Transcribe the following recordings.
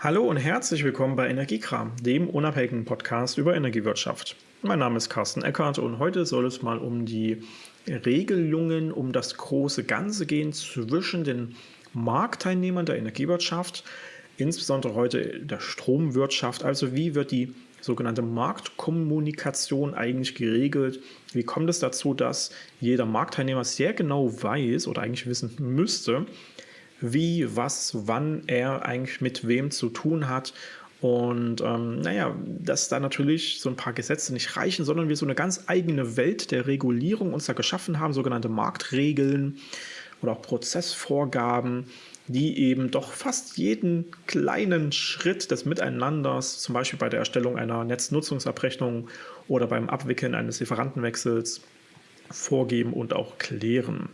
Hallo und herzlich willkommen bei Energiekram, dem unabhängigen Podcast über Energiewirtschaft. Mein Name ist Carsten Eckert und heute soll es mal um die Regelungen, um das große Ganze gehen zwischen den Marktteilnehmern der Energiewirtschaft, insbesondere heute der Stromwirtschaft. Also wie wird die sogenannte Marktkommunikation eigentlich geregelt? Wie kommt es dazu, dass jeder Marktteilnehmer sehr genau weiß oder eigentlich wissen müsste, wie, was, wann er eigentlich mit wem zu tun hat. Und ähm, naja, dass da natürlich so ein paar Gesetze nicht reichen, sondern wir so eine ganz eigene Welt der Regulierung uns da geschaffen haben, sogenannte Marktregeln oder auch Prozessvorgaben, die eben doch fast jeden kleinen Schritt des Miteinanders, zum Beispiel bei der Erstellung einer Netznutzungsabrechnung oder beim Abwickeln eines Lieferantenwechsels, vorgeben und auch klären.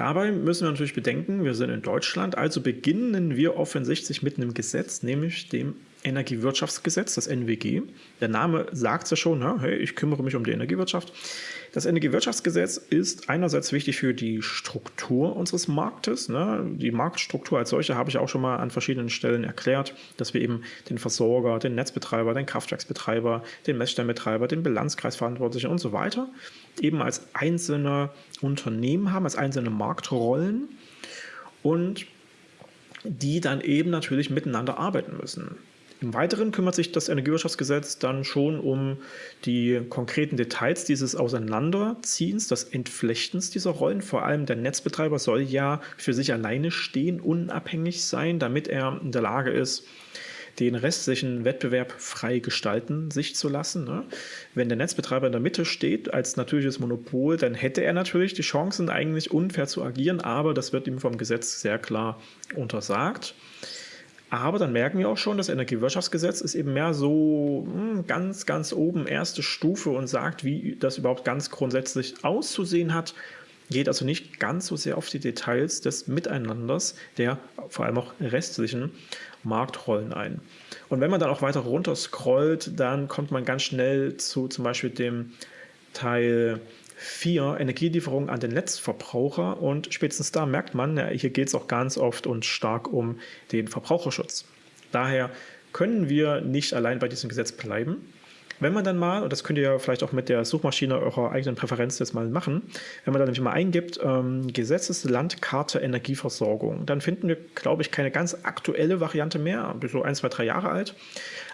Dabei müssen wir natürlich bedenken, wir sind in Deutschland, also beginnen wir offensichtlich mit einem Gesetz, nämlich dem Energiewirtschaftsgesetz, das NWG. Der Name sagt es ja schon, ne? hey, ich kümmere mich um die Energiewirtschaft. Das Energiewirtschaftsgesetz ist einerseits wichtig für die Struktur unseres Marktes. Ne? Die Marktstruktur als solche habe ich auch schon mal an verschiedenen Stellen erklärt, dass wir eben den Versorger, den Netzbetreiber, den Kraftwerksbetreiber, den Messstellenbetreiber, den Bilanzkreisverantwortlichen und so weiter eben als einzelne Unternehmen haben, als einzelne Marktrollen und die dann eben natürlich miteinander arbeiten müssen. Im Weiteren kümmert sich das Energiewirtschaftsgesetz dann schon um die konkreten Details dieses Auseinanderziehens, des Entflechtens dieser Rollen. Vor allem der Netzbetreiber soll ja für sich alleine stehen, unabhängig sein, damit er in der Lage ist, den restlichen Wettbewerb frei gestalten sich zu lassen. Ne? Wenn der Netzbetreiber in der Mitte steht als natürliches Monopol, dann hätte er natürlich die Chancen, eigentlich unfair zu agieren, aber das wird ihm vom Gesetz sehr klar untersagt. Aber dann merken wir auch schon, das Energiewirtschaftsgesetz ist eben mehr so hm, ganz, ganz oben erste Stufe und sagt, wie das überhaupt ganz grundsätzlich auszusehen hat. Geht also nicht ganz so sehr auf die Details des Miteinanders der vor allem auch restlichen Marktrollen ein. Und wenn man dann auch weiter runter scrollt, dann kommt man ganz schnell zu zum Beispiel dem Teil 4 Energielieferung an den Netzverbraucher und spätestens da merkt man, hier geht es auch ganz oft und stark um den Verbraucherschutz. Daher können wir nicht allein bei diesem Gesetz bleiben. Wenn man dann mal, und das könnt ihr ja vielleicht auch mit der Suchmaschine eurer eigenen Präferenz jetzt mal machen, wenn man dann nämlich mal eingibt, ähm, Gesetzeslandkarte Energieversorgung, dann finden wir, glaube ich, keine ganz aktuelle Variante mehr, so ein, zwei, drei Jahre alt.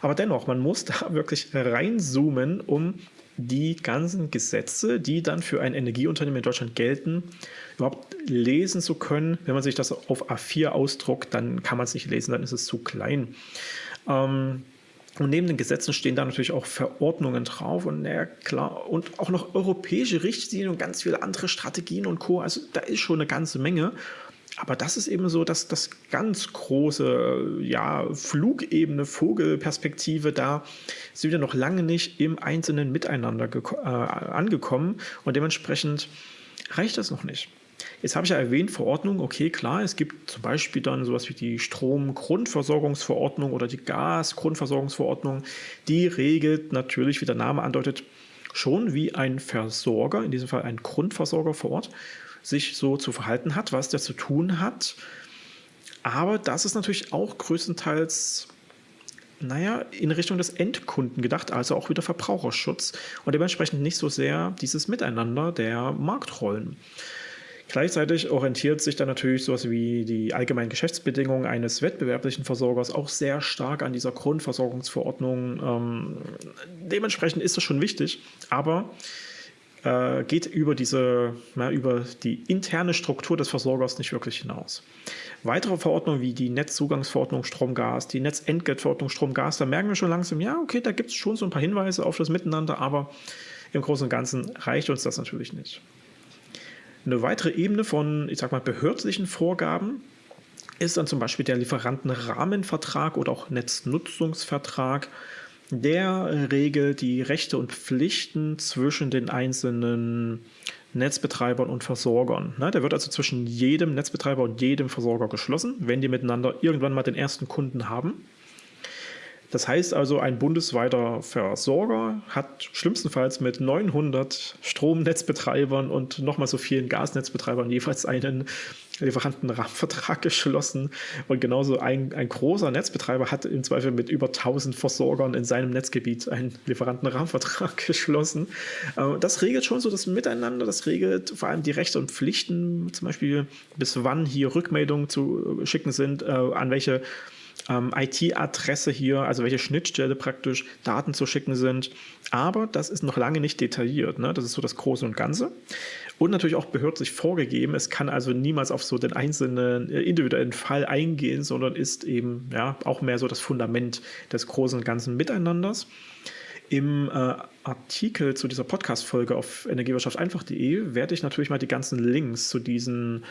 Aber dennoch, man muss da wirklich reinzoomen, um die ganzen Gesetze, die dann für ein Energieunternehmen in Deutschland gelten, überhaupt lesen zu können. Wenn man sich das auf A4 ausdruckt, dann kann man es nicht lesen, dann ist es zu klein. Ähm, und neben den Gesetzen stehen da natürlich auch Verordnungen drauf und ja, klar, und auch noch europäische Richtlinien und ganz viele andere Strategien und Co. Also da ist schon eine ganze Menge. Aber das ist eben so, dass das ganz große, ja, Flugebene, Vogelperspektive, da sind wir noch lange nicht im einzelnen Miteinander äh, angekommen und dementsprechend reicht das noch nicht. Jetzt habe ich ja erwähnt, Verordnung, okay, klar, es gibt zum Beispiel dann sowas wie die Stromgrundversorgungsverordnung oder die Gasgrundversorgungsverordnung. Die regelt natürlich, wie der Name andeutet, schon wie ein Versorger, in diesem Fall ein Grundversorger vor Ort, sich so zu verhalten hat, was der zu tun hat. Aber das ist natürlich auch größtenteils naja, in Richtung des Endkunden gedacht, also auch wieder Verbraucherschutz und dementsprechend nicht so sehr dieses Miteinander der Marktrollen. Gleichzeitig orientiert sich dann natürlich sowas wie die allgemeinen Geschäftsbedingungen eines wettbewerblichen Versorgers auch sehr stark an dieser Grundversorgungsverordnung. Ähm, dementsprechend ist das schon wichtig, aber äh, geht über diese, na, über die interne Struktur des Versorgers nicht wirklich hinaus. Weitere Verordnungen wie die Netzzugangsverordnung Strom-Gas, die Netzentgeltverordnung Strom-Gas, da merken wir schon langsam, ja, okay, da gibt es schon so ein paar Hinweise auf das Miteinander, aber im Großen und Ganzen reicht uns das natürlich nicht. Eine weitere Ebene von, ich sag mal, behördlichen Vorgaben ist dann zum Beispiel der Lieferantenrahmenvertrag oder auch Netznutzungsvertrag. Der regelt die Rechte und Pflichten zwischen den einzelnen Netzbetreibern und Versorgern. Der wird also zwischen jedem Netzbetreiber und jedem Versorger geschlossen, wenn die miteinander irgendwann mal den ersten Kunden haben. Das heißt also, ein bundesweiter Versorger hat schlimmstenfalls mit 900 Stromnetzbetreibern und nochmal so vielen Gasnetzbetreibern jeweils einen Lieferantenrahmenvertrag geschlossen. Und genauso ein, ein großer Netzbetreiber hat im Zweifel mit über 1000 Versorgern in seinem Netzgebiet einen Lieferantenrahmenvertrag geschlossen. Äh, das regelt schon so das Miteinander, das regelt vor allem die Rechte und Pflichten, zum Beispiel bis wann hier Rückmeldungen zu schicken sind, äh, an welche ähm, IT-Adresse hier, also welche Schnittstelle praktisch Daten zu schicken sind. Aber das ist noch lange nicht detailliert. Ne? Das ist so das Große und Ganze. Und natürlich auch behördlich vorgegeben. Es kann also niemals auf so den einzelnen äh, individuellen Fall eingehen, sondern ist eben ja auch mehr so das Fundament des großen und ganzen Miteinanders. Im äh, Artikel zu dieser Podcast-Folge auf Energiewirtschaft einfach.de werde ich natürlich mal die ganzen Links zu diesen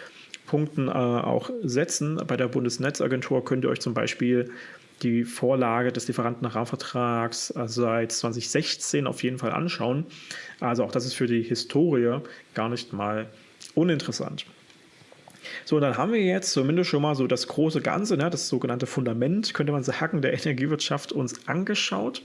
Punkten äh, auch setzen. Bei der Bundesnetzagentur könnt ihr euch zum Beispiel die Vorlage des Lieferantenrahmenvertrags äh, seit 2016 auf jeden Fall anschauen. Also auch das ist für die Historie gar nicht mal uninteressant. So, dann haben wir jetzt zumindest schon mal so das große Ganze, ne, das sogenannte Fundament, könnte man sagen, der Energiewirtschaft uns angeschaut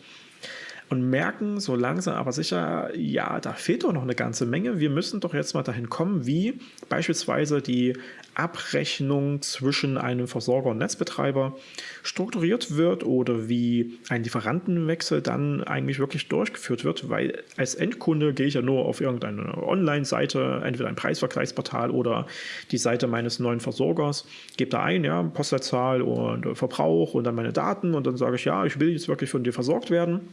und merken so langsam aber sicher, ja, da fehlt doch noch eine ganze Menge. Wir müssen doch jetzt mal dahin kommen, wie beispielsweise die Abrechnung zwischen einem Versorger und Netzbetreiber strukturiert wird oder wie ein Lieferantenwechsel dann eigentlich wirklich durchgeführt wird, weil als Endkunde gehe ich ja nur auf irgendeine Online-Seite, entweder ein Preisvergleichsportal oder die Seite meines neuen Versorgers, gebe da ein, ja, Postleitzahl und Verbrauch und dann meine Daten und dann sage ich, ja, ich will jetzt wirklich von dir versorgt werden.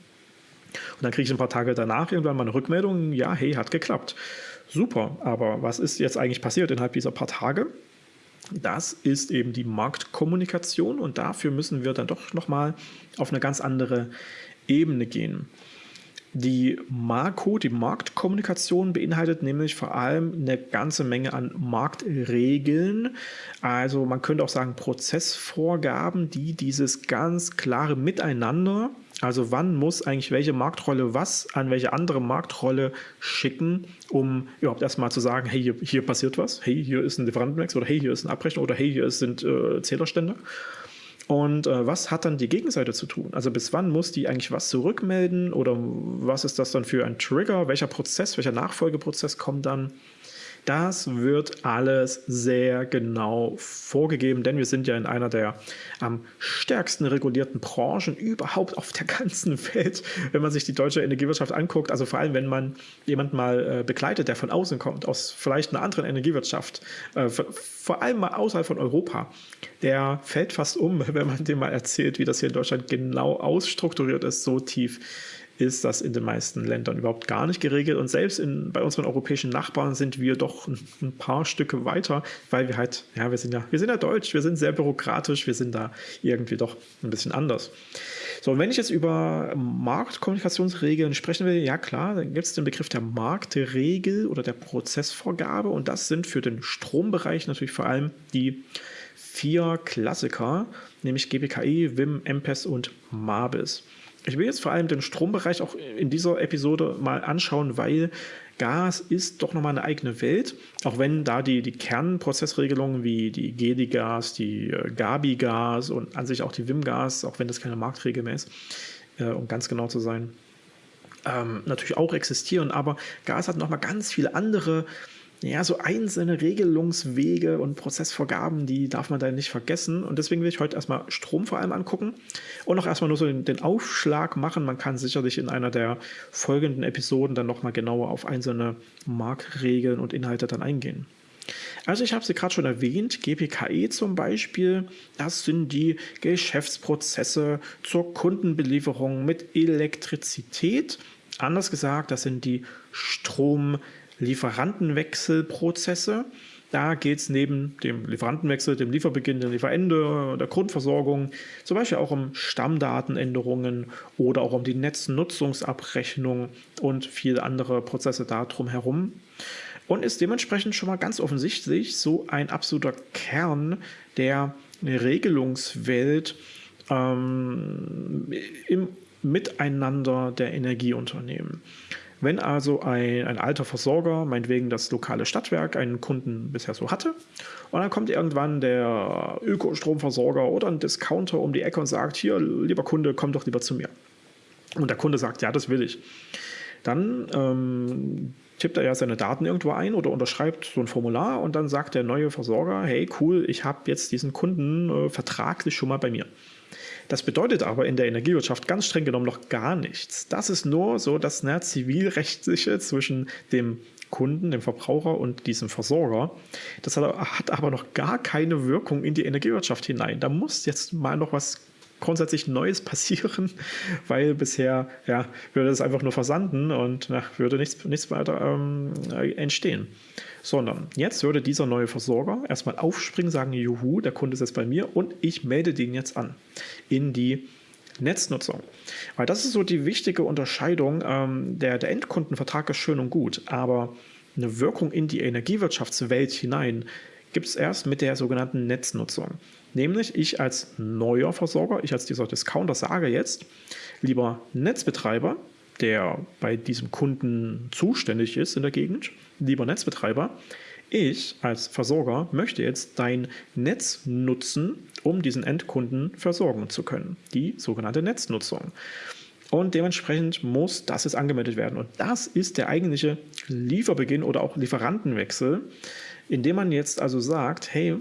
Und dann kriege ich ein paar Tage danach irgendwann mal eine Rückmeldung, ja, hey, hat geklappt. Super, aber was ist jetzt eigentlich passiert innerhalb dieser paar Tage? Das ist eben die Marktkommunikation und dafür müssen wir dann doch nochmal auf eine ganz andere Ebene gehen. Die Marco, die Marktkommunikation beinhaltet nämlich vor allem eine ganze Menge an Marktregeln. Also man könnte auch sagen Prozessvorgaben, die dieses ganz klare Miteinander also wann muss eigentlich welche Marktrolle was an welche andere Marktrolle schicken, um überhaupt erstmal zu sagen, hey, hier, hier passiert was, hey, hier ist ein Lieferantenwechsel oder hey, hier ist eine Abrechnung oder hey, hier sind äh, Zählerstände. Und äh, was hat dann die Gegenseite zu tun? Also bis wann muss die eigentlich was zurückmelden oder was ist das dann für ein Trigger? Welcher Prozess, welcher Nachfolgeprozess kommt dann? Das wird alles sehr genau vorgegeben, denn wir sind ja in einer der am stärksten regulierten Branchen überhaupt auf der ganzen Welt, wenn man sich die deutsche Energiewirtschaft anguckt. Also vor allem, wenn man jemanden mal äh, begleitet, der von außen kommt, aus vielleicht einer anderen Energiewirtschaft, äh, vor allem mal außerhalb von Europa, der fällt fast um, wenn man dem mal erzählt, wie das hier in Deutschland genau ausstrukturiert ist, so tief ist das in den meisten Ländern überhaupt gar nicht geregelt. Und selbst in, bei unseren europäischen Nachbarn sind wir doch ein, ein, paar Stücke weiter, weil wir halt, ja, wir sind ja, wir sind ja deutsch, wir sind sehr bürokratisch, wir sind da irgendwie doch ein bisschen anders. So, und wenn ich jetzt über Marktkommunikationsregeln sprechen will, ja klar, dann gibt es den Begriff der Marktregel oder der Prozessvorgabe und das sind für den Strombereich natürlich vor allem die vier Klassiker, nämlich GBKI, WIM, MPES und MABIS. Ich will jetzt vor allem den Strombereich auch in dieser Episode mal anschauen, weil Gas ist doch nochmal eine eigene Welt, auch wenn da die, die Kernprozessregelungen wie die GEDI-Gas, die äh, Gabi-Gas und an sich auch die WIM-Gas, auch wenn das keine Marktregel mehr ist, äh, um ganz genau zu sein, ähm, natürlich auch existieren. Aber Gas hat nochmal ganz viele andere ja, so einzelne Regelungswege und Prozessvorgaben, die darf man da nicht vergessen. Und deswegen will ich heute erstmal Strom vor allem angucken und auch erstmal nur so den, den Aufschlag machen. Man kann sicherlich in einer der folgenden Episoden dann nochmal genauer auf einzelne Marktregeln und Inhalte dann eingehen. Also ich habe sie gerade schon erwähnt, GPKE zum Beispiel, das sind die Geschäftsprozesse zur Kundenbelieferung mit Elektrizität. Anders gesagt, das sind die Strom- Lieferantenwechselprozesse. Da geht es neben dem Lieferantenwechsel, dem Lieferbeginn, dem Lieferende, der Grundversorgung zum Beispiel auch um Stammdatenänderungen oder auch um die Netznutzungsabrechnung und viele andere Prozesse da drumherum. Und ist dementsprechend schon mal ganz offensichtlich so ein absoluter Kern der Regelungswelt ähm, im Miteinander der Energieunternehmen. Wenn also ein, ein alter Versorger, meinetwegen das lokale Stadtwerk, einen Kunden bisher so hatte, und dann kommt irgendwann der Ökostromversorger oder ein Discounter um die Ecke und sagt, hier, lieber Kunde, komm doch lieber zu mir. Und der Kunde sagt, ja, das will ich. Dann ähm, tippt er ja seine Daten irgendwo ein oder unterschreibt so ein Formular und dann sagt der neue Versorger, hey cool, ich habe jetzt diesen Kunden äh, vertraglich schon mal bei mir. Das bedeutet aber in der Energiewirtschaft ganz streng genommen noch gar nichts. Das ist nur so das ne, zivilrechtliche zwischen dem Kunden, dem Verbraucher und diesem Versorger. Das hat aber noch gar keine Wirkung in die Energiewirtschaft hinein. Da muss jetzt mal noch was grundsätzlich Neues passieren, weil bisher ja, würde es einfach nur versanden und na, würde nichts, nichts weiter ähm, entstehen. Sondern jetzt würde dieser neue Versorger erstmal aufspringen, sagen, juhu, der Kunde ist jetzt bei mir und ich melde den jetzt an in die Netznutzung. Weil das ist so die wichtige Unterscheidung. Ähm, der, der Endkundenvertrag ist schön und gut, aber eine Wirkung in die Energiewirtschaftswelt hinein gibt es erst mit der sogenannten Netznutzung. Nämlich ich als neuer Versorger, ich als dieser Discounter sage jetzt, lieber Netzbetreiber, der bei diesem Kunden zuständig ist in der Gegend, lieber Netzbetreiber, ich als Versorger möchte jetzt dein Netz nutzen, um diesen Endkunden versorgen zu können. Die sogenannte Netznutzung. Und dementsprechend muss das jetzt angemeldet werden. Und das ist der eigentliche Lieferbeginn oder auch Lieferantenwechsel, indem man jetzt also sagt, hey,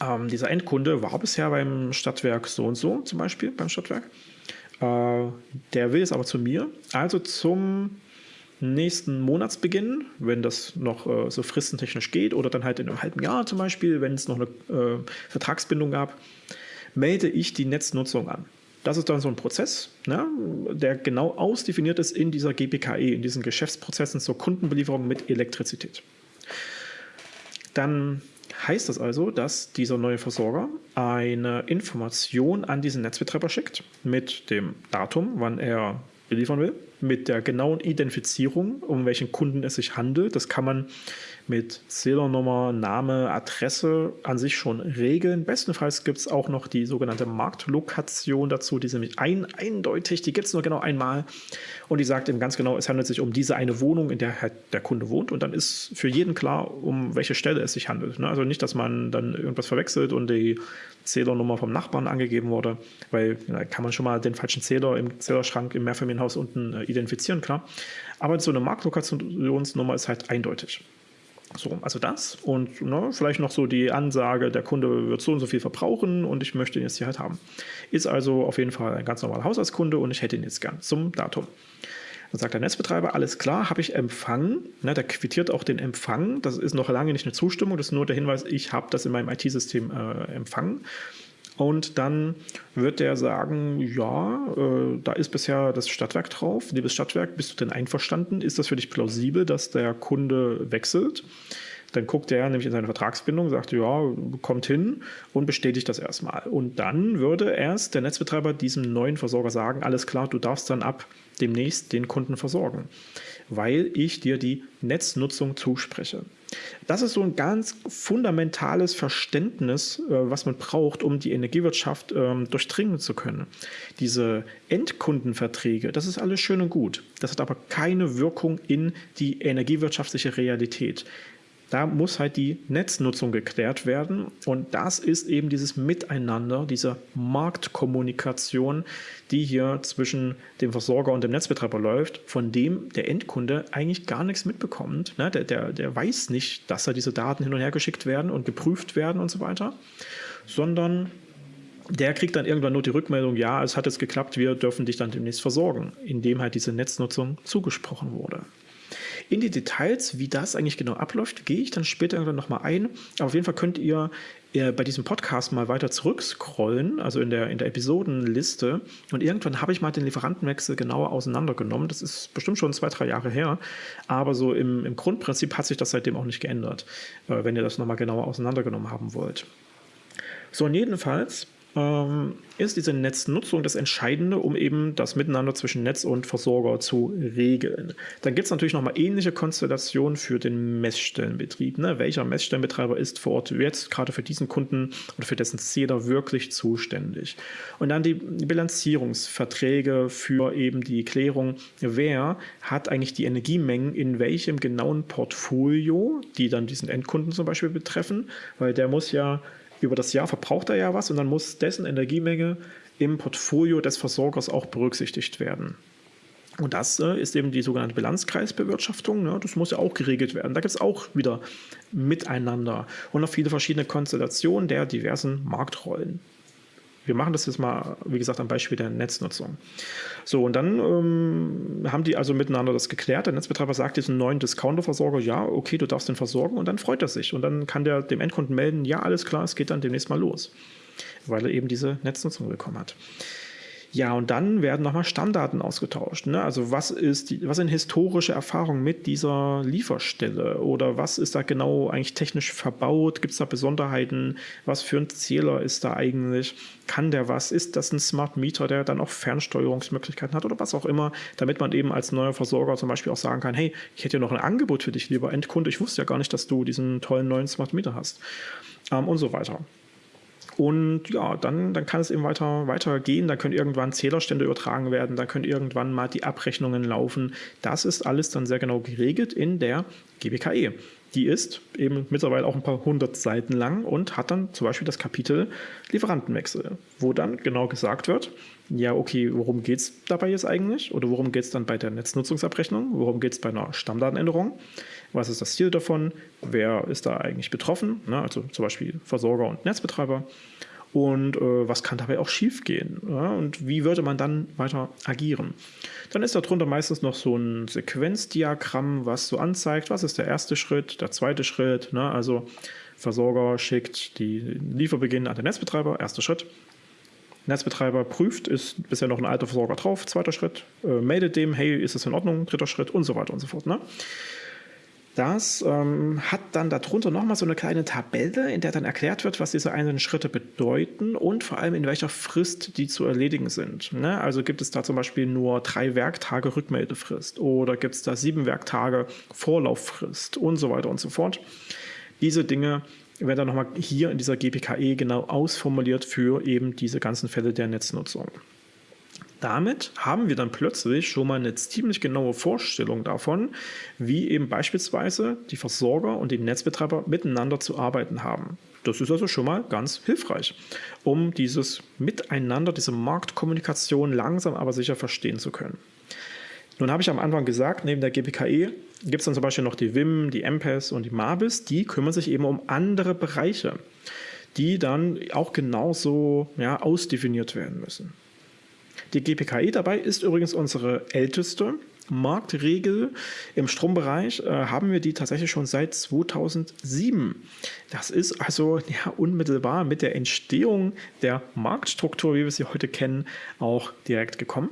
ähm, dieser Endkunde war bisher beim Stadtwerk so und so, zum Beispiel beim Stadtwerk. Äh, der will jetzt aber zu mir, also zum nächsten Monatsbeginn, wenn das noch äh, so fristentechnisch geht, oder dann halt in einem halben Jahr zum Beispiel, wenn es noch eine äh, Vertragsbindung gab, melde ich die Netznutzung an. Das ist dann so ein Prozess, ne, der genau ausdefiniert ist in dieser GPKE, in diesen Geschäftsprozessen zur Kundenbelieferung mit Elektrizität. Dann heißt das also, dass dieser neue Versorger eine Information an diesen Netzbetreiber schickt mit dem Datum, wann er beliefern will, mit der genauen Identifizierung, um welchen Kunden es sich handelt. Das kann man mit Zählernummer, Name, Adresse an sich schon regeln. Bestenfalls gibt es auch noch die sogenannte Marktlokation dazu, die ist nämlich ein, eindeutig, die gibt es nur genau einmal und die sagt eben ganz genau, es handelt sich um diese eine Wohnung, in der halt der Kunde wohnt und dann ist für jeden klar, um welche Stelle es sich handelt. Ne? Also nicht, dass man dann irgendwas verwechselt und die Zählernummer vom Nachbarn angegeben wurde, weil da kann man schon mal den falschen Zähler im Zählerschrank im Mehrfamilienhaus unten äh, identifizieren, klar. Aber so eine Marktlokationsnummer ist halt eindeutig. So, also das und ne, vielleicht noch so die Ansage, der Kunde wird so und so viel verbrauchen und ich möchte ihn jetzt hier halt haben. Ist also auf jeden Fall ein ganz normaler Haushaltskunde und ich hätte ihn jetzt gern zum Datum. Dann sagt der Netzbetreiber, alles klar, habe ich empfangen. Ne, der quittiert auch den Empfang. Das ist noch lange nicht eine Zustimmung, das ist nur der Hinweis, ich habe das in meinem IT-System äh, empfangen. Und dann wird der sagen, ja, äh, da ist bisher das Stadtwerk drauf. Liebes Stadtwerk, bist du denn einverstanden? Ist das für dich plausibel, dass der Kunde wechselt? Dann guckt er nämlich in seine Vertragsbindung, sagt, ja, kommt hin und bestätigt das erstmal. Und dann würde erst der Netzbetreiber diesem neuen Versorger sagen, alles klar, du darfst dann ab demnächst den Kunden versorgen, weil ich dir die Netznutzung zuspreche. Das ist so ein ganz fundamentales Verständnis, äh, was man braucht, um die Energiewirtschaft ähm, durchdringen zu können. Diese Endkundenverträge, das ist alles schön und gut. Das hat aber keine Wirkung in die energiewirtschaftliche Realität. Da muss halt die Netznutzung geklärt werden und das ist eben dieses Miteinander, diese Marktkommunikation, die hier zwischen dem Versorger und dem Netzbetreiber läuft, von dem der Endkunde eigentlich gar nichts mitbekommt. Ne? Der, der, der weiß nicht, dass da diese Daten hin und her geschickt werden und geprüft werden und so weiter, sondern der kriegt dann irgendwann nur die Rückmeldung, ja, es hat jetzt geklappt, wir dürfen dich dann demnächst versorgen, indem halt diese Netznutzung zugesprochen wurde. In die Details, wie das eigentlich genau abläuft, gehe ich dann später irgendwann nochmal ein. Aber auf jeden Fall könnt ihr äh, bei diesem Podcast mal weiter zurückscrollen, also in der, in der Episodenliste. Und irgendwann habe ich mal den Lieferantenwechsel genauer auseinandergenommen. Das ist bestimmt schon zwei, drei Jahre her. Aber so im, im Grundprinzip hat sich das seitdem auch nicht geändert, äh, wenn ihr das nochmal genauer auseinandergenommen haben wollt. So, und jedenfalls ähm, ist diese Netznutzung das Entscheidende, um eben das Miteinander zwischen Netz und Versorger zu regeln. Dann gibt es natürlich nochmal ähnliche Konstellationen für den Messstellenbetrieb. Ne? Welcher Messstellenbetreiber ist vor Ort jetzt gerade für diesen Kunden oder für dessen Zähler wirklich zuständig? Und dann die Bilanzierungsverträge für eben die Klärung, wer hat eigentlich die Energiemengen in welchem genauen Portfolio, die dann diesen Endkunden zum Beispiel betreffen, weil der muss ja über das Jahr verbraucht er ja was und dann muss dessen Energiemenge im Portfolio des Versorgers auch berücksichtigt werden. Und das äh, ist eben die sogenannte Bilanzkreisbewirtschaftung. Ne? Das muss ja auch geregelt werden. Da gibt es auch wieder Miteinander und noch viele verschiedene Konstellationen der diversen Marktrollen. Wir machen das jetzt mal, wie gesagt, am Beispiel der Netznutzung. So, und dann ähm, haben die also miteinander das geklärt. Der Netzbetreiber sagt diesem neuen Discounter-Versorger, ja, okay, du darfst den versorgen und dann freut er sich. Und dann kann der dem Endkunden melden, ja, alles klar, es geht dann demnächst mal los, weil er eben diese Netznutzung bekommen hat. Ja, und dann werden nochmal Stammdaten ausgetauscht. Ne? Also was ist die, was sind historische Erfahrungen mit dieser Lieferstelle oder was ist da genau eigentlich technisch verbaut? Gibt es da Besonderheiten? Was für ein Zähler ist da eigentlich? Kann der was? Ist das ein Smart Meter, der dann auch Fernsteuerungsmöglichkeiten hat oder was auch immer, damit man eben als neuer Versorger zum Beispiel auch sagen kann, hey, ich hätte ja noch ein Angebot für dich, lieber Endkunde. Ich wusste ja gar nicht, dass du diesen tollen neuen Smart Meter hast ähm, und so weiter. Und ja, dann, dann kann es eben weiter, weiter gehen. Da können irgendwann Zählerstände übertragen werden, da können irgendwann mal die Abrechnungen laufen. Das ist alles dann sehr genau geregelt in der GBKE. Die ist eben mittlerweile auch ein paar hundert Seiten lang und hat dann zum Beispiel das Kapitel Lieferantenwechsel, wo dann genau gesagt wird, ja, okay, worum geht es dabei jetzt eigentlich? Oder worum geht es dann bei der Netznutzungsabrechnung? Worum geht es bei einer Stammdatenänderung? Was ist das Ziel davon? Wer ist da eigentlich betroffen? Ne? Also zum Beispiel Versorger und Netzbetreiber. Und äh, was kann dabei auch schiefgehen? Ja? Und wie würde man dann weiter agieren? Dann ist darunter meistens noch so ein Sequenzdiagramm, was so anzeigt, was ist der erste Schritt, der zweite Schritt. Ne? Also Versorger schickt die Lieferbeginn an den Netzbetreiber, erster Schritt. Netzbetreiber prüft, ist bisher noch ein alter Versorger drauf, zweiter Schritt, äh, meldet dem, hey, ist das in Ordnung, dritter Schritt und so weiter und so fort. Ne? Das ähm, hat dann darunter nochmal so eine kleine Tabelle, in der dann erklärt wird, was diese einzelnen Schritte bedeuten und vor allem in welcher Frist die zu erledigen sind. Ne? Also gibt es da zum Beispiel nur drei Werktage Rückmeldefrist oder gibt es da sieben Werktage Vorlauffrist und so weiter und so fort. Diese Dinge werden dann nochmal hier in dieser GPKE genau ausformuliert für eben diese ganzen Fälle der Netznutzung. Damit haben wir dann plötzlich schon mal eine ziemlich genaue Vorstellung davon, wie eben beispielsweise die Versorger und die Netzbetreiber miteinander zu arbeiten haben. Das ist also schon mal ganz hilfreich, um dieses Miteinander, diese Marktkommunikation langsam aber sicher verstehen zu können. Nun habe ich am Anfang gesagt, neben der GPKE gibt es dann zum Beispiel noch die WIM, die MPES und die MABIS, die kümmern sich eben um andere Bereiche, die dann auch genauso ja, ausdefiniert werden müssen. Die GPKI dabei ist übrigens unsere älteste Marktregel. Im Strombereich äh, haben wir die tatsächlich schon seit 2007. Das ist also ja, unmittelbar mit der Entstehung der Marktstruktur, wie wir sie heute kennen, auch direkt gekommen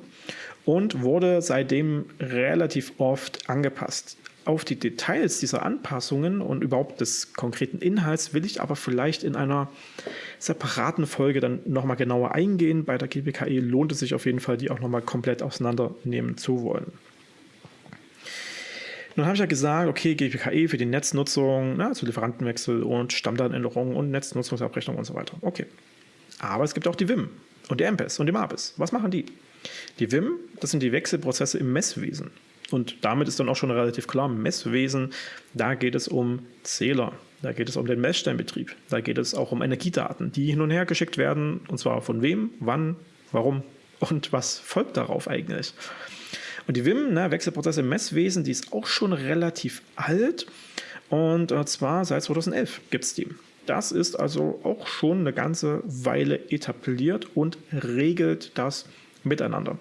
und wurde seitdem relativ oft angepasst. Auf die Details dieser Anpassungen und überhaupt des konkreten Inhalts will ich aber vielleicht in einer separaten Folge dann nochmal genauer eingehen. Bei der GPKE lohnt es sich auf jeden Fall, die auch nochmal komplett auseinandernehmen zu wollen. Nun habe ich ja gesagt, okay, GPKE für die Netznutzung, na, also Lieferantenwechsel und Stammdatenänderungen und Netznutzungsabrechnung und so weiter. Okay. Aber es gibt auch die WIM und die MPES und die MAPES. Was machen die? Die WIM, das sind die Wechselprozesse im Messwesen. Und damit ist dann auch schon relativ klar, Messwesen, da geht es um Zähler, da geht es um den Messstellenbetrieb, da geht es auch um Energiedaten, die hin und her geschickt werden, und zwar von wem, wann, warum und was folgt darauf eigentlich. Und die WIM, ne, Wechselprozesse im Messwesen, die ist auch schon relativ alt und äh, zwar seit 2011 gibt es die. Das ist also auch schon eine ganze Weile etabliert und regelt das miteinander.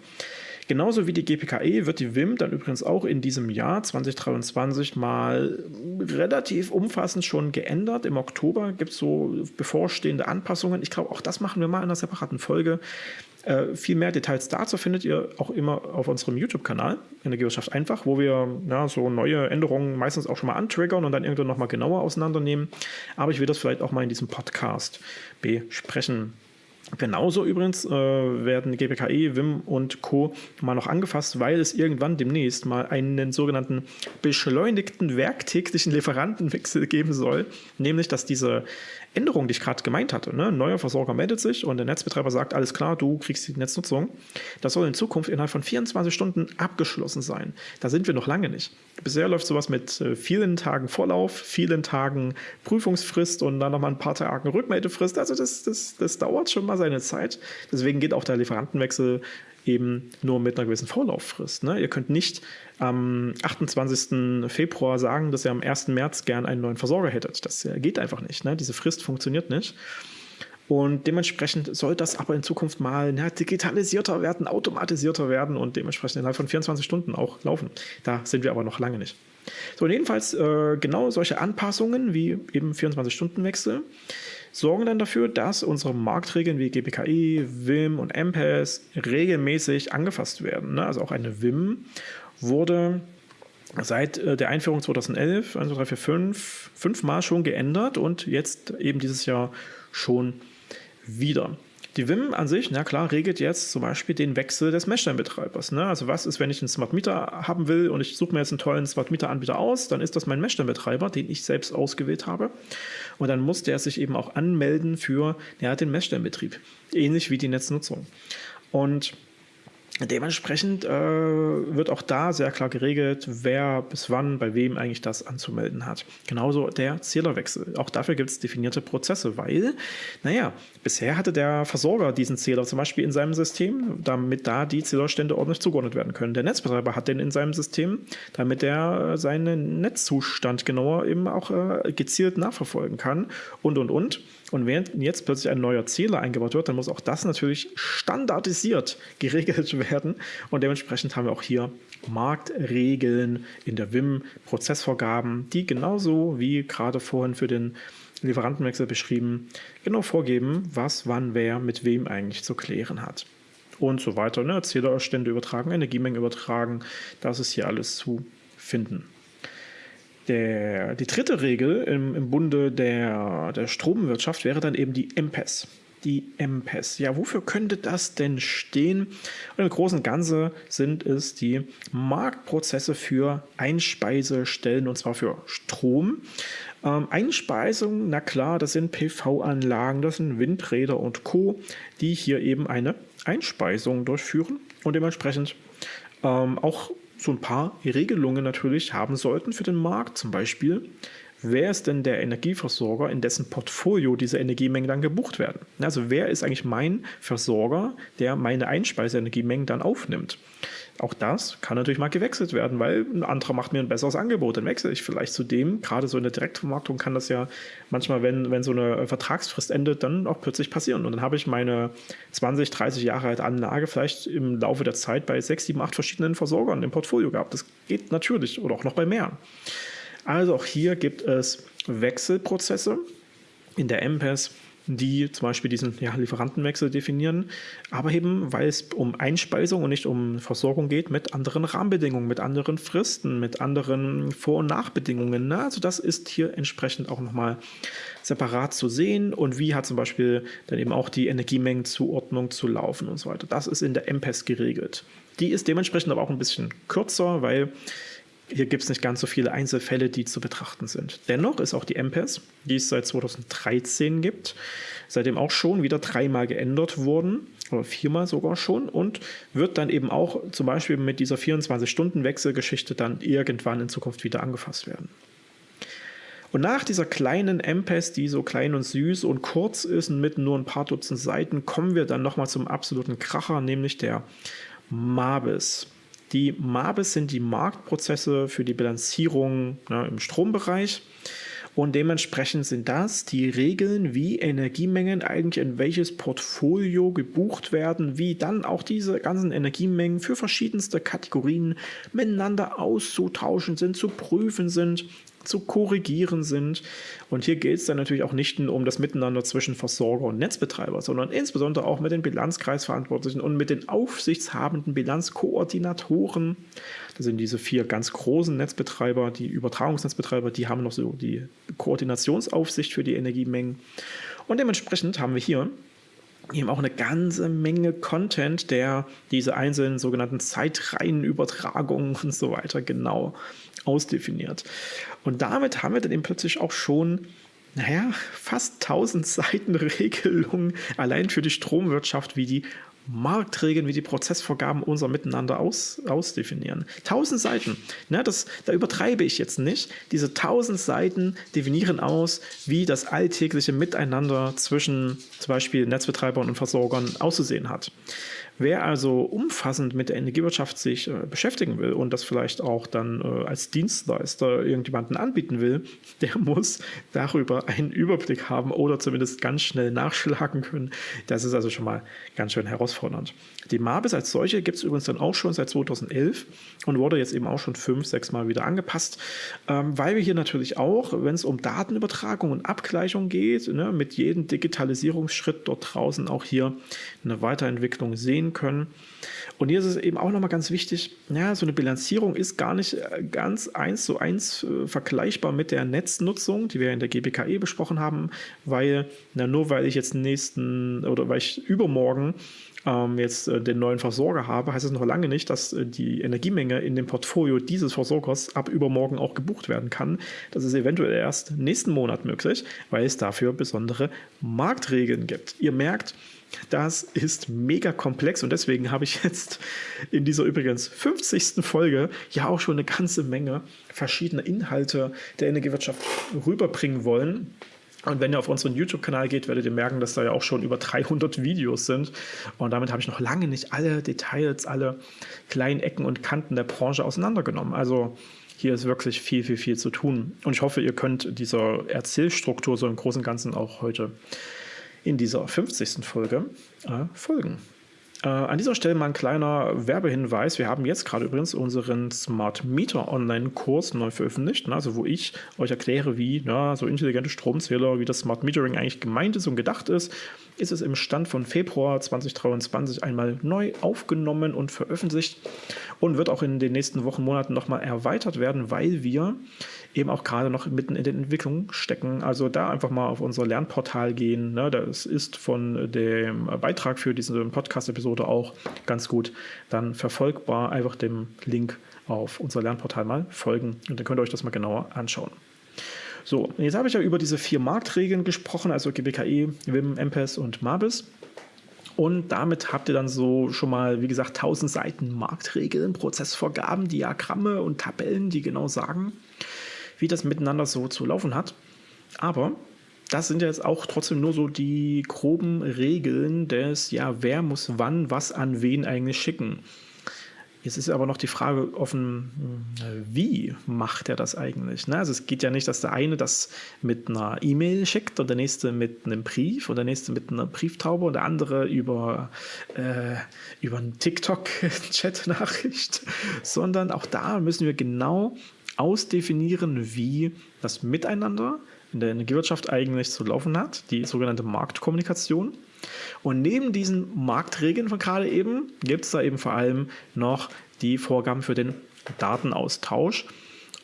Genauso wie die GPKE wird die WIM dann übrigens auch in diesem Jahr 2023 mal relativ umfassend schon geändert. Im Oktober gibt es so bevorstehende Anpassungen. Ich glaube, auch das machen wir mal in einer separaten Folge. Äh, viel mehr Details dazu findet ihr auch immer auf unserem YouTube-Kanal, Energiewirtschaft einfach, wo wir ja, so neue Änderungen meistens auch schon mal antriggern und dann irgendwann nochmal genauer auseinandernehmen. Aber ich will das vielleicht auch mal in diesem Podcast besprechen. Genauso übrigens äh, werden GPKE, WIM und Co. mal noch angefasst, weil es irgendwann demnächst mal einen sogenannten beschleunigten werktäglichen Lieferantenwechsel geben soll. Nämlich, dass diese Änderung, die ich gerade gemeint hatte, ne? neuer Versorger meldet sich und der Netzbetreiber sagt, alles klar, du kriegst die Netznutzung. Das soll in Zukunft innerhalb von 24 Stunden abgeschlossen sein. Da sind wir noch lange nicht. Bisher läuft sowas mit äh, vielen Tagen Vorlauf, vielen Tagen Prüfungsfrist und dann nochmal ein paar Tagen Rückmeldefrist. Also das, das, das dauert schon mal seine Zeit. Deswegen geht auch der Lieferantenwechsel eben nur mit einer gewissen Vorlauffrist. Ne? Ihr könnt nicht am 28. Februar sagen, dass ihr am 1. März gern einen neuen Versorger hättet. Das geht einfach nicht. Ne? Diese Frist funktioniert nicht. Und dementsprechend soll das aber in Zukunft mal na, digitalisierter werden, automatisierter werden und dementsprechend innerhalb von 24 Stunden auch laufen. Da sind wir aber noch lange nicht. So, und jedenfalls äh, genau solche Anpassungen wie eben 24-Stunden-Wechsel sorgen dann dafür, dass unsere Marktregeln wie GPKI, WIM und MPES regelmäßig angefasst werden. Ne? Also auch eine WIM wurde seit äh, der Einführung 2011, 1, 2, 3, 4, 5, fünfmal schon geändert und jetzt eben dieses Jahr schon wieder. Die WIM an sich, na klar, regelt jetzt zum Beispiel den Wechsel des Messsteinbetreibers. Ne? Also was ist, wenn ich einen Smart Meter haben will und ich suche mir jetzt einen tollen Smart Meter Anbieter aus, dann ist das mein Messsteinbetreiber, den ich selbst ausgewählt habe. Und dann muss der sich eben auch anmelden für ja, den Messsteinbetrieb. Ähnlich wie die Netznutzung. Und Dementsprechend äh, wird auch da sehr klar geregelt, wer bis wann bei wem eigentlich das anzumelden hat. Genauso der Zählerwechsel. Auch dafür gibt es definierte Prozesse, weil, naja, bisher hatte der Versorger diesen Zähler zum Beispiel in seinem System, damit da die Zählerstände ordentlich zugeordnet werden können. Der Netzbetreiber hat den in seinem System, damit er seinen Netzzustand genauer eben auch äh, gezielt nachverfolgen kann und und und. Und während jetzt plötzlich ein neuer Zähler eingebaut wird, dann muss auch das natürlich standardisiert geregelt werden. Und dementsprechend haben wir auch hier Marktregeln in der WIM, Prozessvorgaben, die genauso wie gerade vorhin für den Lieferantenwechsel beschrieben, genau vorgeben, was, wann, wer mit wem eigentlich zu klären hat. Und so weiter. Ne? Zählerstände übertragen, Energiemengen übertragen, das ist hier alles zu finden. Der, die dritte Regel im, im Bunde der, der Stromwirtschaft wäre dann eben die MPES. Die MPES. Ja, wofür könnte das denn stehen? Und im Großen und Ganzen sind es die Marktprozesse für Einspeisestellen und zwar für Strom. Ähm, Einspeisung, na klar, das sind PV-Anlagen, das sind Windräder und Co., die hier eben eine Einspeisung durchführen und dementsprechend ähm, auch so ein paar Regelungen natürlich haben sollten für den Markt. Zum Beispiel, wer ist denn der Energieversorger, in dessen Portfolio diese Energiemengen dann gebucht werden? Also wer ist eigentlich mein Versorger, der meine Einspeiseenergiemengen dann aufnimmt? Auch das kann natürlich mal gewechselt werden, weil ein anderer macht mir ein besseres Angebot. Dann wechsle ich vielleicht zu dem. Gerade so in der Direktvermarktung kann das ja manchmal, wenn, wenn so eine Vertragsfrist endet, dann auch plötzlich passieren. Und dann habe ich meine 20, 30 Jahre alte Anlage vielleicht im Laufe der Zeit bei 6, 7, 8 verschiedenen Versorgern im Portfolio gehabt. Das geht natürlich oder auch noch bei mehr. Also auch hier gibt es Wechselprozesse in der MPES die zum Beispiel diesen ja, Lieferantenwechsel definieren, aber eben, weil es um Einspeisung und nicht um Versorgung geht, mit anderen Rahmenbedingungen, mit anderen Fristen, mit anderen Vor- und Nachbedingungen. Ne? Also das ist hier entsprechend auch nochmal separat zu sehen und wie hat zum Beispiel dann eben auch die Energiemengenzuordnung zu laufen und so weiter. Das ist in der MPES geregelt. Die ist dementsprechend aber auch ein bisschen kürzer, weil hier gibt es nicht ganz so viele Einzelfälle, die zu betrachten sind. Dennoch ist auch die MPES, die es seit 2013 gibt, seitdem auch schon wieder dreimal geändert worden, oder viermal sogar schon, und wird dann eben auch zum Beispiel mit dieser 24-Stunden-Wechselgeschichte dann irgendwann in Zukunft wieder angefasst werden. Und nach dieser kleinen MPES, die so klein und süß und kurz ist und mit nur ein paar Dutzend Seiten, kommen wir dann nochmal zum absoluten Kracher, nämlich der MABIS. Die MABIS sind die Marktprozesse für die Bilanzierung ne, im Strombereich. Und dementsprechend sind das die Regeln, wie Energiemengen eigentlich in welches Portfolio gebucht werden, wie dann auch diese ganzen Energiemengen für verschiedenste Kategorien miteinander auszutauschen sind, zu prüfen sind zu korrigieren sind. Und hier geht es dann natürlich auch nicht nur um das Miteinander zwischen Versorger und Netzbetreiber, sondern insbesondere auch mit den Bilanzkreisverantwortlichen und mit den aufsichtshabenden Bilanzkoordinatoren. Das sind diese vier ganz großen Netzbetreiber, die Übertragungsnetzbetreiber, die haben noch so die Koordinationsaufsicht für die Energiemengen. Und dementsprechend haben wir hier eben auch eine ganze Menge Content, der diese einzelnen sogenannten Zeitreihenübertragungen und so weiter genau ausdefiniert. Und damit haben wir dann eben plötzlich auch schon naja, fast 1000 Seiten Regelungen allein für die Stromwirtschaft, wie die Marktregeln wie die Prozessvorgaben unser Miteinander aus, ausdefinieren. Tausend Seiten, ne, das, da übertreibe ich jetzt nicht. Diese tausend Seiten definieren aus, wie das alltägliche Miteinander zwischen zum Beispiel Netzbetreibern und Versorgern auszusehen hat. Wer also umfassend mit der Energiewirtschaft sich äh, beschäftigen will und das vielleicht auch dann äh, als Dienstleister irgendjemanden anbieten will, der muss darüber einen Überblick haben oder zumindest ganz schnell nachschlagen können. Das ist also schon mal ganz schön herausfordernd. Die Mabis als solche gibt es übrigens dann auch schon seit 2011 und wurde jetzt eben auch schon fünf, sechs Mal wieder angepasst, ähm, weil wir hier natürlich auch, wenn es um Datenübertragung und Abgleichung geht, ne, mit jedem Digitalisierungsschritt dort draußen auch hier eine Weiterentwicklung sehen sehen können. Und hier ist es eben auch nochmal ganz wichtig, ja, so eine Bilanzierung ist gar nicht äh, ganz eins zu eins äh, vergleichbar mit der Netznutzung, die wir in der GBKE besprochen haben, weil, na, nur weil ich jetzt nächsten oder weil ich übermorgen ähm, jetzt äh, den neuen Versorger habe, heißt es noch lange nicht, dass äh, die Energiemenge in dem Portfolio dieses Versorgers ab übermorgen auch gebucht werden kann. Das ist eventuell erst nächsten Monat möglich, weil es dafür besondere Marktregeln gibt. Ihr merkt, das ist mega komplex und deswegen habe ich jetzt in dieser übrigens 50. Folge ja auch schon eine ganze Menge verschiedener Inhalte der Energiewirtschaft rüberbringen wollen. Und wenn ihr auf unseren YouTube-Kanal geht, werdet ihr merken, dass da ja auch schon über 300 Videos sind. Und damit habe ich noch lange nicht alle Details, alle kleinen Ecken und Kanten der Branche auseinandergenommen. Also hier ist wirklich viel, viel, viel zu tun. Und ich hoffe, ihr könnt dieser Erzählstruktur so im Großen und Ganzen auch heute in dieser 50. Folge äh, folgen. Äh, an dieser Stelle mal ein kleiner Werbehinweis. Wir haben jetzt gerade übrigens unseren Smart Meter Online-Kurs neu veröffentlicht, ne, also wo ich euch erkläre, wie ja, so intelligente Stromzähler, wie das Smart Metering eigentlich gemeint ist und gedacht ist. Ist es im Stand von Februar 2023 einmal neu aufgenommen und veröffentlicht und wird auch in den nächsten Wochen, Monaten nochmal erweitert werden, weil wir eben auch gerade noch mitten in der Entwicklung stecken. Also da einfach mal auf unser Lernportal gehen. Ne? Das ist von dem Beitrag für diese Podcast-Episode auch ganz gut dann verfolgbar. Einfach dem Link auf unser Lernportal mal folgen und dann könnt ihr euch das mal genauer anschauen. So, jetzt habe ich ja über diese vier Marktregeln gesprochen, also GBKE, WIM, MPES und MABIS. Und damit habt ihr dann so schon mal, wie gesagt, 1000 Seiten Marktregeln, Prozessvorgaben, Diagramme und Tabellen, die genau sagen, wie das miteinander so zu laufen hat. Aber das sind jetzt auch trotzdem nur so die groben Regeln des, ja, wer muss wann was an wen eigentlich schicken. Jetzt ist aber noch die Frage offen, wie macht er das eigentlich? Ne? Also es geht ja nicht, dass der eine das mit einer E-Mail schickt und der nächste mit einem Brief und der nächste mit einer Brieftaube und der andere über, äh, über einen TikTok-Chat-Nachricht, sondern auch da müssen wir genau ausdefinieren, wie das Miteinander in der Energiewirtschaft eigentlich zu laufen hat, die sogenannte Marktkommunikation. Und neben diesen Marktregeln von gerade eben gibt es da eben vor allem noch die Vorgaben für den Datenaustausch.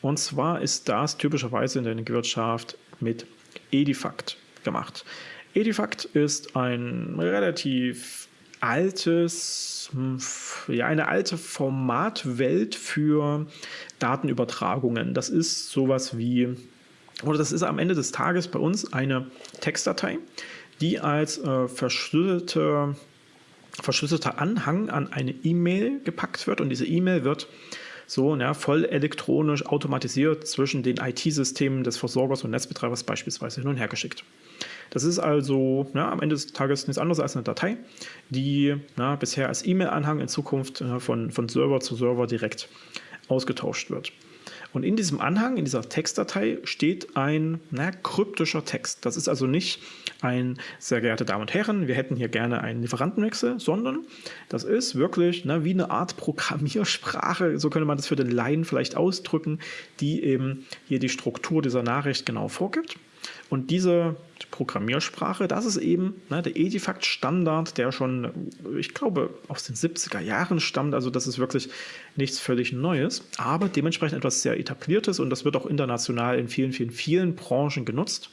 Und zwar ist das typischerweise in der Energiewirtschaft mit Edifact gemacht. Edifact ist ein relativ altes, hm, ja, eine alte Formatwelt für Datenübertragungen. Das ist sowas wie, oder das ist am Ende des Tages bei uns eine Textdatei, die als äh, verschlüsselte, verschlüsselter Anhang an eine E-Mail gepackt wird und diese E-Mail wird so ja, voll elektronisch automatisiert zwischen den IT-Systemen des Versorgers und Netzbetreibers beispielsweise hin und her geschickt. Das ist also ja, am Ende des Tages nichts anderes als eine Datei, die ja, bisher als E-Mail-Anhang in Zukunft ja, von, von Server zu Server direkt ausgetauscht wird. Und in diesem Anhang, in dieser Textdatei, steht ein na, kryptischer Text. Das ist also nicht ein, sehr geehrte Damen und Herren, wir hätten hier gerne einen Lieferantenwechsel, sondern das ist wirklich na, wie eine Art Programmiersprache, so könnte man das für den Laien vielleicht ausdrücken, die eben hier die Struktur dieser Nachricht genau vorgibt. Und diese Programmiersprache, das ist eben ne, der Edifact-Standard, der schon, ich glaube, aus den 70er Jahren stammt. Also das ist wirklich nichts völlig Neues, aber dementsprechend etwas sehr etabliertes und das wird auch international in vielen, vielen, vielen Branchen genutzt.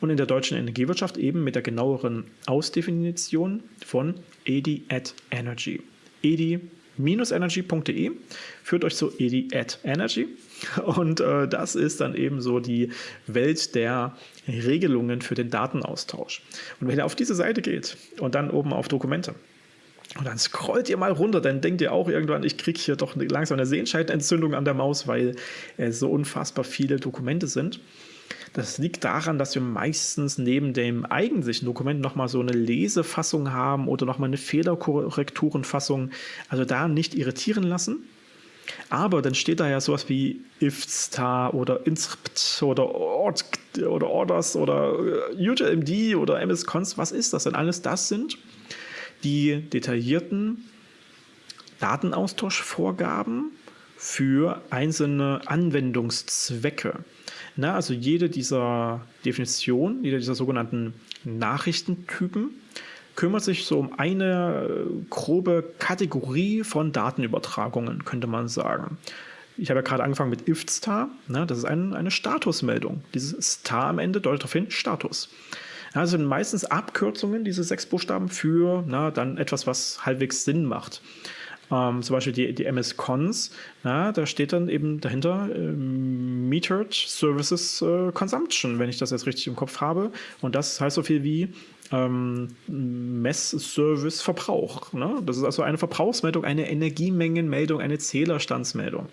und in der deutschen Energiewirtschaft eben mit der genaueren Ausdefinition von EDI at Energy. EDI energy.de führt euch zu EDI at Energy und äh, das ist dann eben so die Welt der Regelungen für den Datenaustausch. Und wenn ihr auf diese Seite geht und dann oben auf Dokumente und dann scrollt ihr mal runter, dann denkt ihr auch irgendwann, ich kriege hier doch langsam eine Sehenscheidenentzündung an der Maus, weil es so unfassbar viele Dokumente sind. Das liegt daran, dass wir meistens neben dem eigentlichen Dokument nochmal so eine Lesefassung haben oder nochmal eine Fehlerkorrekturenfassung. Also da nicht irritieren lassen. Aber dann steht da ja sowas wie ifstar oder inscript oder ord oder orders oder äh, UTLMD oder mscons. Was ist das denn alles? Das sind die detaillierten Datenaustauschvorgaben für einzelne Anwendungszwecke. Na, also jede dieser Definitionen, jede dieser sogenannten Nachrichtentypen kümmert sich so um eine äh, grobe Kategorie von Datenübertragungen, könnte man sagen. Ich habe ja gerade angefangen mit if-star, ne, das ist ein, eine Statusmeldung. Dieses Star am Ende deutet darauf hin, Status. Das sind meistens Abkürzungen, diese sechs Buchstaben, für na, dann etwas, was halbwegs Sinn macht. Ähm, zum Beispiel die, die MS-Cons, da steht dann eben dahinter äh, Metered Services äh, Consumption, wenn ich das jetzt richtig im Kopf habe. Und das heißt so viel wie ähm, Messservice-Verbrauch. Ne? Das ist also eine Verbrauchsmeldung, eine Energiemengenmeldung, eine Zählerstandsmeldung.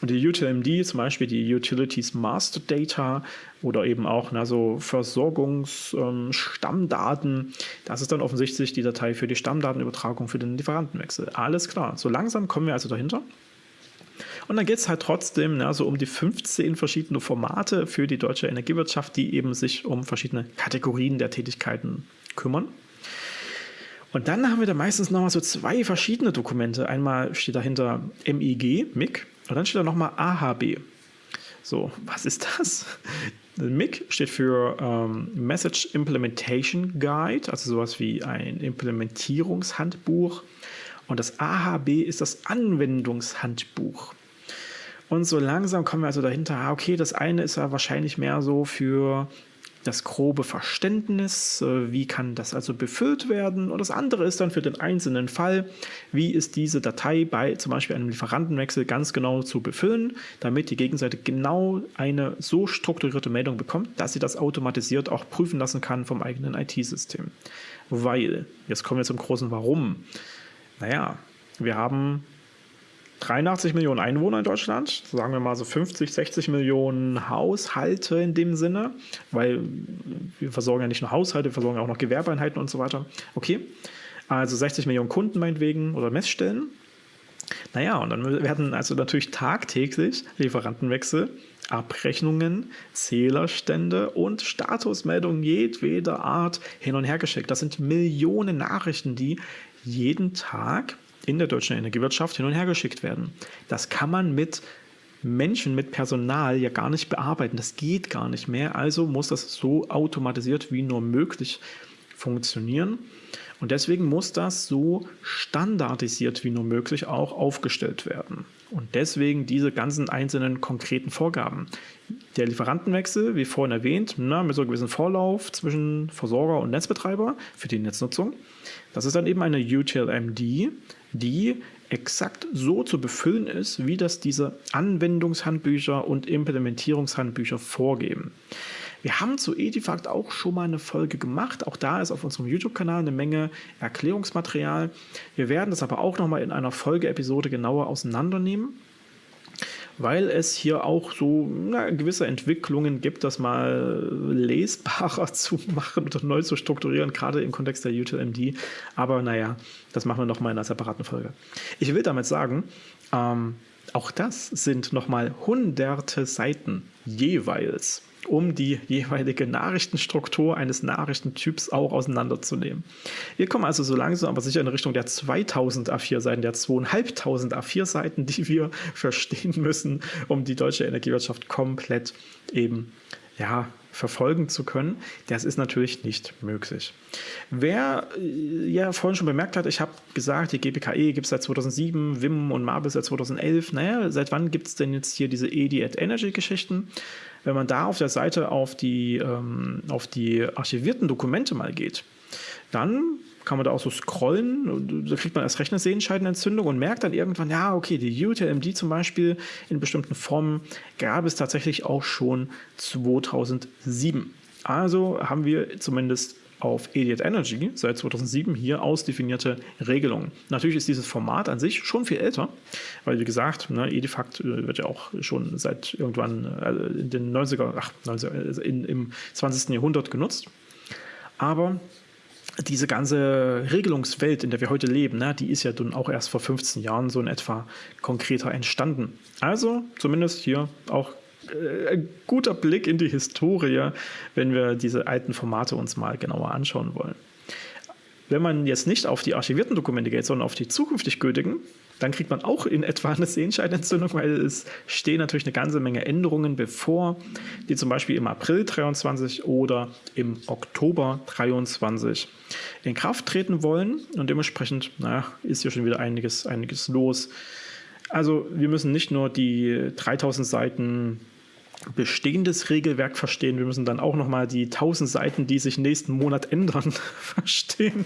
Und die UTLMD, zum Beispiel die Utilities Master Data oder eben auch na, so Versorgungsstammdaten, ähm, das ist dann offensichtlich die Datei für die Stammdatenübertragung für den Lieferantenwechsel. Alles klar. So langsam kommen wir also dahinter. Und dann geht es halt trotzdem na, so um die 15 verschiedene Formate für die deutsche Energiewirtschaft, die eben sich um verschiedene Kategorien der Tätigkeiten kümmern. Und dann haben wir da meistens nochmal so zwei verschiedene Dokumente. Einmal steht dahinter MIG, MIG, und dann steht da nochmal AHB. So, was ist das? MIG steht für ähm, Message Implementation Guide, also sowas wie ein Implementierungshandbuch. Und das AHB ist das Anwendungshandbuch. Und so langsam kommen wir also dahinter, ah, okay, das eine ist ja wahrscheinlich mehr so für das grobe Verständnis, äh, wie kann das also befüllt werden und das andere ist dann für den einzelnen Fall, wie ist diese Datei bei zum Beispiel einem Lieferantenwechsel ganz genau zu befüllen, damit die Gegenseite genau eine so strukturierte Meldung bekommt, dass sie das automatisiert auch prüfen lassen kann vom eigenen IT-System. Weil, jetzt kommen wir zum großen Warum. Naja, wir haben 83 Millionen Einwohner in Deutschland, sagen wir mal so 50, 60 Millionen Haushalte in dem Sinne, weil wir versorgen ja nicht nur Haushalte, wir versorgen auch noch Gewerbeeinheiten und so weiter. Okay, also 60 Millionen Kunden meinetwegen oder Messstellen. Naja, und dann werden also natürlich tagtäglich Lieferantenwechsel, Abrechnungen, Zählerstände und Statusmeldungen jedweder Art hin und her geschickt. Das sind Millionen Nachrichten, die jeden Tag in der deutschen Energiewirtschaft hin und her geschickt werden. Das kann man mit Menschen, mit Personal ja gar nicht bearbeiten. Das geht gar nicht mehr. Also muss das so automatisiert wie nur möglich funktionieren. Und deswegen muss das so standardisiert wie nur möglich auch aufgestellt werden. Und deswegen diese ganzen einzelnen konkreten Vorgaben. Der Lieferantenwechsel, wie vorhin erwähnt, na, mit so einem gewissen Vorlauf zwischen Versorger und Netzbetreiber für die Netznutzung. Das ist dann eben eine UTLMD, die exakt so zu befüllen ist, wie das diese Anwendungshandbücher und Implementierungshandbücher vorgeben. Wir haben zu Edifact auch schon mal eine Folge gemacht. Auch da ist auf unserem YouTube-Kanal eine Menge Erklärungsmaterial. Wir werden das aber auch noch mal in einer Folgeepisode genauer auseinandernehmen weil es hier auch so na, gewisse Entwicklungen gibt, das mal lesbarer zu machen oder neu zu strukturieren, gerade im Kontext der UTLMD. Aber naja, das machen wir nochmal in einer separaten Folge. Ich will damit sagen, ähm, auch das sind nochmal hunderte Seiten jeweils um die jeweilige Nachrichtenstruktur eines Nachrichtentyps auch auseinanderzunehmen. Wir kommen also so langsam aber sicher in Richtung der 2000 A4-Seiten, der 2500 A4-Seiten, die wir verstehen müssen, um die deutsche Energiewirtschaft komplett eben ja, verfolgen zu können. Das ist natürlich nicht möglich. Wer äh, ja vorhin schon bemerkt hat, ich habe gesagt, die GPKE gibt es seit 2007, WIM und MABIS seit 2011. Naja, seit wann gibt es denn jetzt hier diese EDI at Energy Geschichten? Wenn man da auf der Seite auf die, ähm, auf die archivierten Dokumente mal geht, dann kann man da auch so scrollen. Da kriegt man erst recht eine Sehenscheidenentzündung und merkt dann irgendwann, ja, okay, die UTLMD zum Beispiel in bestimmten Formen gab es tatsächlich auch schon 2007. Also haben wir zumindest auf Idiot Energy seit 2007 hier ausdefinierte Regelungen. Natürlich ist dieses Format an sich schon viel älter, weil wie gesagt, ne, Edifact äh, wird ja auch schon seit irgendwann äh, in den 90er, ach, 90er, in, im 20. Jahrhundert genutzt. Aber diese ganze Regelungswelt, in der wir heute leben, ne, die ist ja dann auch erst vor 15 Jahren so in etwa konkreter entstanden. Also zumindest hier auch äh, ein guter Blick in die Historie, wenn wir diese alten Formate uns mal genauer anschauen wollen. Wenn man jetzt nicht auf die archivierten Dokumente geht, sondern auf die zukünftig gültigen, dann kriegt man auch in etwa eine Sehenscheidenentzündung, weil es stehen natürlich eine ganze Menge Änderungen bevor, die zum Beispiel im April 23 oder im Oktober 23 in Kraft treten wollen. Und dementsprechend naja, ist hier schon wieder einiges, einiges los. Also wir müssen nicht nur die 3000 Seiten bestehendes Regelwerk verstehen. Wir müssen dann auch nochmal die 1000 Seiten, die sich nächsten Monat ändern, verstehen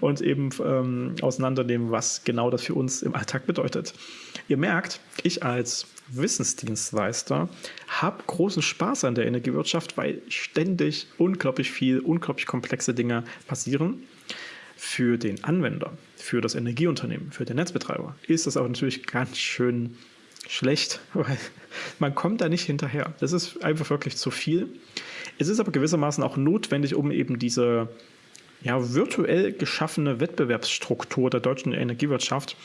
und eben ähm, auseinandernehmen, was genau das für uns im Alltag bedeutet. Ihr merkt, ich als Wissensdienstleister habe großen Spaß an der Energiewirtschaft, weil ständig unglaublich viel, unglaublich komplexe Dinge passieren. Für den Anwender, für das Energieunternehmen, für den Netzbetreiber ist das auch natürlich ganz schön schlecht, weil man kommt da nicht hinterher. Das ist einfach wirklich zu viel. Es ist aber gewissermaßen auch notwendig, um eben diese ja, virtuell geschaffene Wettbewerbsstruktur der deutschen Energiewirtschaft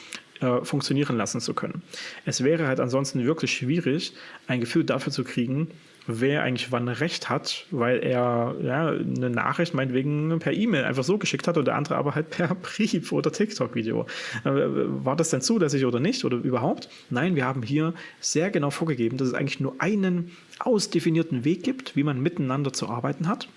äh, funktionieren lassen zu können. Es wäre halt ansonsten wirklich schwierig, ein Gefühl dafür zu kriegen, wer eigentlich wann recht hat, weil er ja, eine Nachricht meinetwegen per E-Mail einfach so geschickt hat und der andere aber halt per Brief oder TikTok-Video. Äh, war das denn zulässig oder nicht oder überhaupt? Nein, wir haben hier sehr genau vorgegeben, dass es eigentlich nur einen ausdefinierten Weg gibt, wie man miteinander zu arbeiten hat.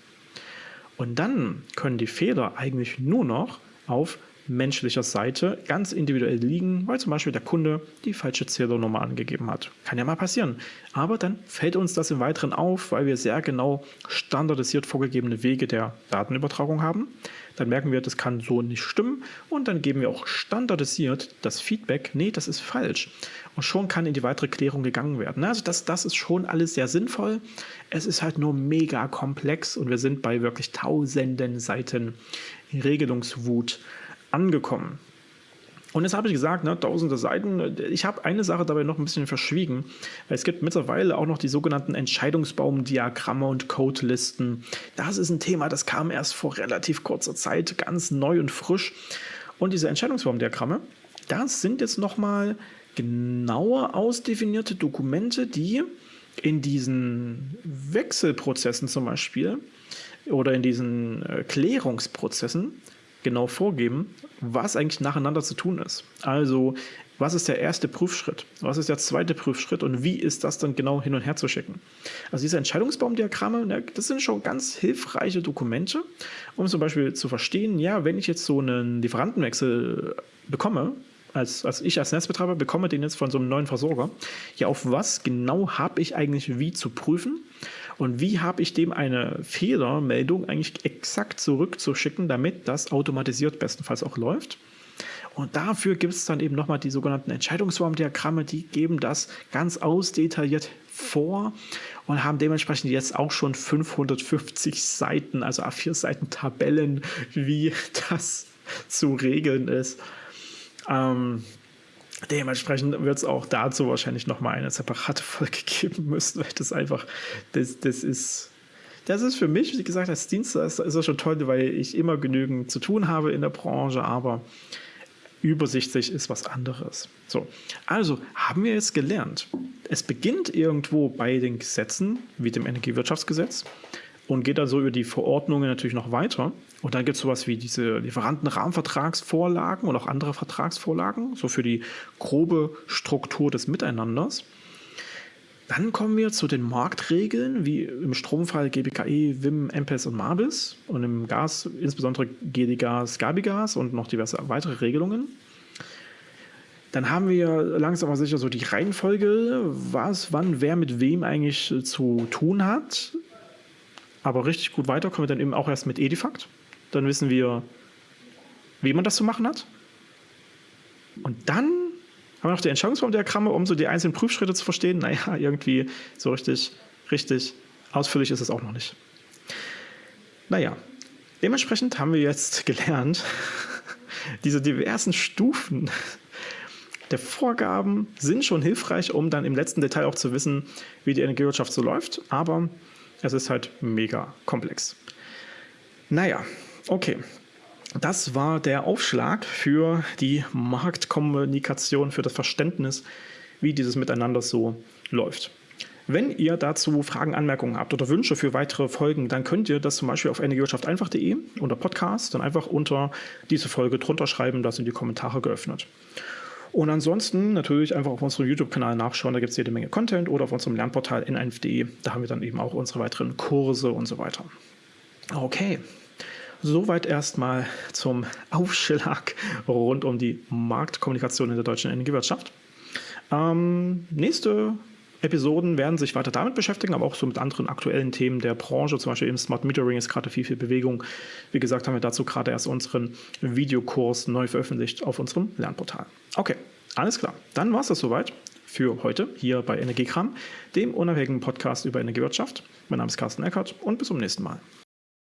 Und dann können die Fehler eigentlich nur noch auf menschlicher Seite ganz individuell liegen, weil zum Beispiel der Kunde die falsche Zählernummer angegeben hat. Kann ja mal passieren. Aber dann fällt uns das im Weiteren auf, weil wir sehr genau standardisiert vorgegebene Wege der Datenübertragung haben. Dann merken wir, das kann so nicht stimmen und dann geben wir auch standardisiert das Feedback, nee, das ist falsch. Und schon kann in die weitere Klärung gegangen werden. Also das, das ist schon alles sehr sinnvoll. Es ist halt nur mega komplex und wir sind bei wirklich tausenden Seiten Regelungswut angekommen. Und jetzt habe ich gesagt, ne, tausende Seiten. Ich habe eine Sache dabei noch ein bisschen verschwiegen, es gibt mittlerweile auch noch die sogenannten Entscheidungsbaumdiagramme und Codelisten. Das ist ein Thema, das kam erst vor relativ kurzer Zeit, ganz neu und frisch. Und diese Entscheidungsbaumdiagramme, das sind jetzt nochmal genauer ausdefinierte Dokumente, die in diesen Wechselprozessen zum Beispiel oder in diesen äh, Klärungsprozessen genau vorgeben, was eigentlich nacheinander zu tun ist. Also, was ist der erste Prüfschritt? Was ist der zweite Prüfschritt? Und wie ist das dann genau hin und her zu schicken? Also diese Entscheidungsbaumdiagramme, ne, das sind schon ganz hilfreiche Dokumente, um zum Beispiel zu verstehen, ja, wenn ich jetzt so einen Lieferantenwechsel bekomme, als, als ich als Netzbetreiber bekomme den jetzt von so einem neuen Versorger, ja, auf was genau habe ich eigentlich wie zu prüfen? Und wie habe ich dem eine Fehlermeldung eigentlich exakt zurückzuschicken, damit das automatisiert bestenfalls auch läuft? Und dafür gibt es dann eben nochmal die sogenannten Entscheidungsbaumdiagramme, die geben das ganz ausdetailliert vor und haben dementsprechend jetzt auch schon 550 Seiten, also A4 Seiten Tabellen, wie das zu regeln ist. Ähm, Dementsprechend wird es auch dazu wahrscheinlich nochmal eine separate Folge geben müssen, weil das einfach, das, das ist, das ist für mich, wie gesagt, als Dienstleister ist das schon toll, weil ich immer genügend zu tun habe in der Branche, aber übersichtlich ist was anderes. So, also haben wir jetzt gelernt. Es beginnt irgendwo bei den Gesetzen, wie dem Energiewirtschaftsgesetz, und geht also über die Verordnungen natürlich noch weiter. Und dann gibt es sowas wie diese Lieferantenrahmenvertragsvorlagen und auch andere Vertragsvorlagen, so für die grobe Struktur des Miteinanders. Dann kommen wir zu den Marktregeln, wie im Stromfall GBKE, WIM, MPES und MABIS und im Gas insbesondere GDGAS, Gabigas und noch diverse weitere Regelungen. Dann haben wir langsam aber sicher so die Reihenfolge, was, wann, wer mit wem eigentlich zu tun hat. Aber richtig gut weiter kommen wir dann eben auch erst mit Edifact. Dann wissen wir, wie man das zu machen hat. Und dann haben wir noch die Entscheidungsbaumdiagramme, um so die einzelnen Prüfschritte zu verstehen. Naja, irgendwie so richtig, richtig ausführlich ist es auch noch nicht. Naja, dementsprechend haben wir jetzt gelernt, diese diversen Stufen der Vorgaben sind schon hilfreich, um dann im letzten Detail auch zu wissen, wie die Energiewirtschaft so läuft, aber es ist halt mega komplex. Naja, okay. Das war der Aufschlag für die Marktkommunikation, für das Verständnis, wie dieses Miteinander so läuft. Wenn ihr dazu Fragen, Anmerkungen habt oder Wünsche für weitere Folgen, dann könnt ihr das zum Beispiel auf energiewirtschafteinfach.de unter Podcast dann einfach unter diese Folge drunter schreiben, da sind die Kommentare geöffnet. Und ansonsten natürlich einfach auf unserem YouTube-Kanal nachschauen, da gibt es jede Menge Content oder auf unserem Lernportal n1.de, da haben wir dann eben auch unsere weiteren Kurse und so weiter. Okay, soweit erstmal zum Aufschlag rund um die Marktkommunikation in der deutschen Energiewirtschaft. Ähm, nächste Episoden werden sich weiter damit beschäftigen, aber auch so mit anderen aktuellen Themen der Branche. Zum Beispiel im Smart Metering ist gerade viel, viel Bewegung. Wie gesagt, haben wir dazu gerade erst unseren Videokurs neu veröffentlicht auf unserem Lernportal. Okay, alles klar. Dann war es das soweit für heute hier bei Energiekram, dem unabhängigen Podcast über Energiewirtschaft. Mein Name ist Carsten Eckert und bis zum nächsten Mal.